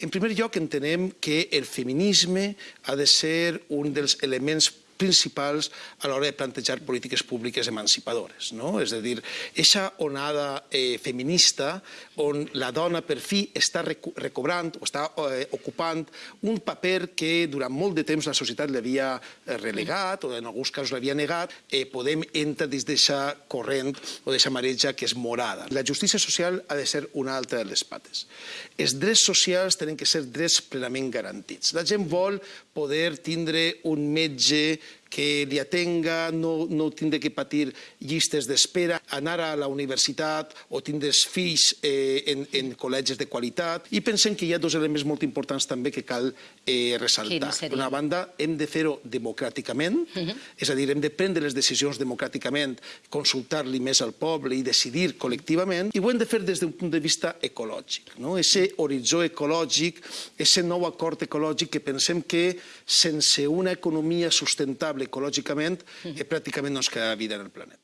En primer lloc, entenem que el feminisme ha de ser un dels elements principals a l'hora de plantejar polítiques públiques emancipadores. No? És a dir, aquesta onada eh, feminista on la dona per fi està recobrant o està eh, ocupant un paper que durant molt de temps la societat l'havia eh, relegat o en alguns casos l'havia negat, eh, podem entrar dins d'aquesta corrent o d'aquesta mareja que és morada. La justícia social ha de ser una altra de les pates. Els drets socials tenen que ser drets plenament garantits. La gent vol poder tindre un metge que li atenga, no, no tindre que patir llistes d'espera, anar a la universitat o tindre fills eh, en, en col·legis de qualitat. I pensem que hi ha dos elements molt importants també que cal eh, ressaltar. D'una banda, hem de fer-ho democràticament, uh -huh. és a dir, hem de prendre les decisions democràticament, consultar-li més al poble i decidir col·lectivament, i ho hem de fer des d'un punt de vista ecològic. No? Ese horitzó ecològic, ese nou acord ecològic que pensem que sense una economia sustentable ecològicament, eh, pràcticament no es queda vida en el planeta.